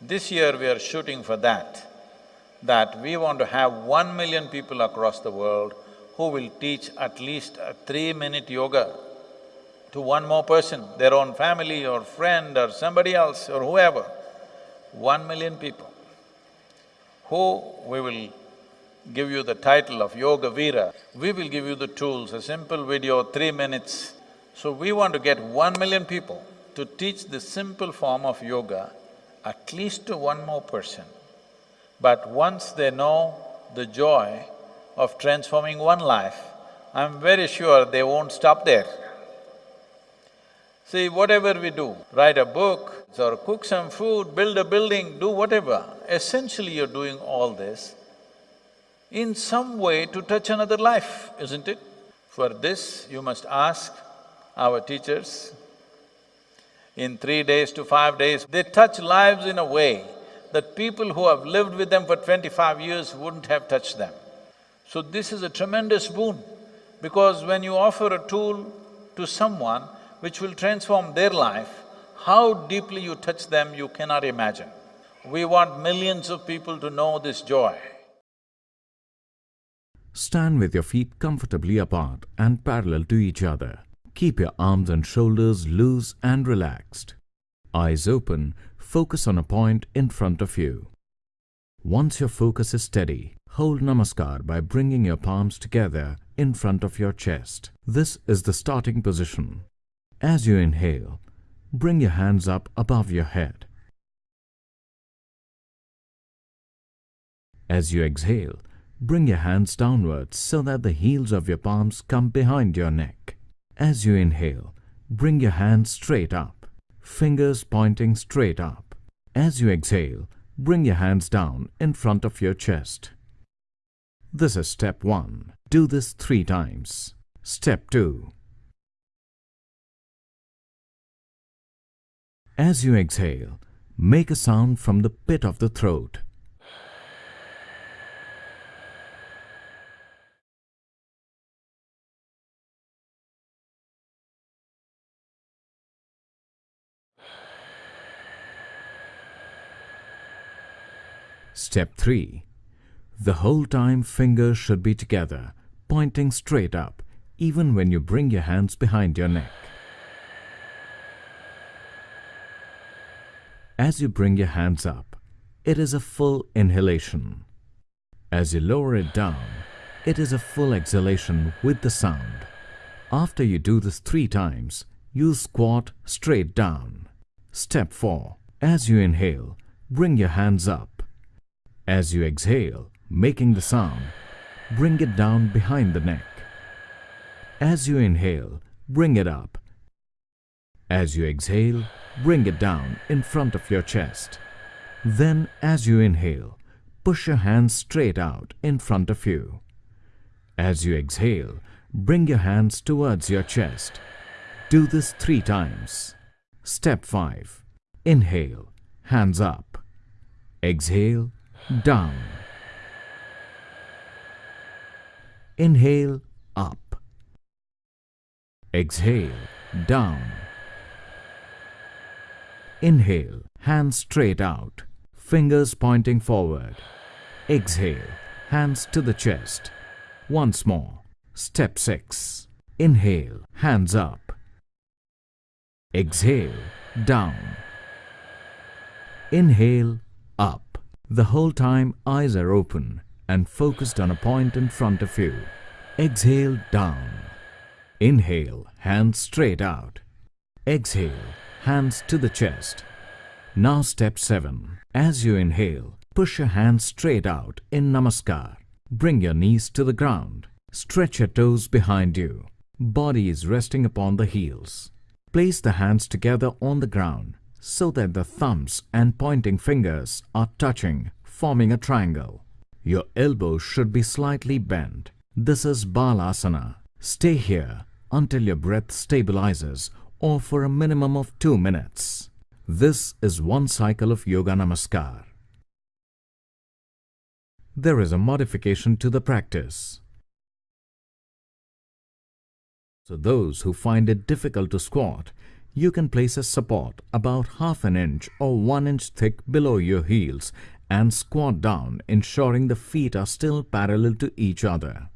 This year we are shooting for that, that we want to have one million people across the world who will teach at least a three-minute yoga to one more person, their own family or friend or somebody else or whoever. One million people who we will give you the title of Yoga Veera. We will give you the tools, a simple video, three minutes. So we want to get one million people to teach this simple form of yoga at least to one more person. But once they know the joy of transforming one life, I'm very sure they won't stop there. See, whatever we do, write a book or cook some food, build a building, do whatever, essentially you're doing all this in some way to touch another life, isn't it? For this, you must ask our teachers. In three days to five days, they touch lives in a way that people who have lived with them for twenty-five years wouldn't have touched them. So this is a tremendous boon, because when you offer a tool to someone, which will transform their life, how deeply you touch them, you cannot imagine. We want millions of people to know this joy. Stand with your feet comfortably apart and parallel to each other. Keep your arms and shoulders loose and relaxed. Eyes open, focus on a point in front of you. Once your focus is steady, hold Namaskar by bringing your palms together in front of your chest. This is the starting position. As you inhale, bring your hands up above your head. As you exhale, bring your hands downwards so that the heels of your palms come behind your neck. As you inhale, bring your hands straight up, fingers pointing straight up. As you exhale, bring your hands down in front of your chest. This is step 1. Do this three times. Step 2. As you exhale, make a sound from the pit of the throat. Step 3. The whole time fingers should be together, pointing straight up, even when you bring your hands behind your neck. As you bring your hands up, it is a full inhalation. As you lower it down, it is a full exhalation with the sound. After you do this three times, you squat straight down. Step 4. As you inhale, bring your hands up. As you exhale, making the sound, bring it down behind the neck. As you inhale, bring it up. As you exhale, bring it down in front of your chest. Then, as you inhale, push your hands straight out in front of you. As you exhale, bring your hands towards your chest. Do this three times. Step 5. Inhale, hands up. Exhale, down. Inhale, up. Exhale, down. Inhale, hands straight out, fingers pointing forward. Exhale, hands to the chest. Once more. Step 6. Inhale, hands up. Exhale, down. Inhale, up. The whole time eyes are open and focused on a point in front of you. Exhale, down. Inhale, hands straight out. Exhale, hands to the chest. Now step 7. As you inhale, push your hands straight out in Namaskar. Bring your knees to the ground. Stretch your toes behind you. Body is resting upon the heels. Place the hands together on the ground so that the thumbs and pointing fingers are touching, forming a triangle. Your elbows should be slightly bent. This is Balasana. Stay here until your breath stabilizes or for a minimum of two minutes. This is one cycle of Yoga Namaskar. There is a modification to the practice. So those who find it difficult to squat you can place a support about half an inch or one inch thick below your heels and squat down ensuring the feet are still parallel to each other.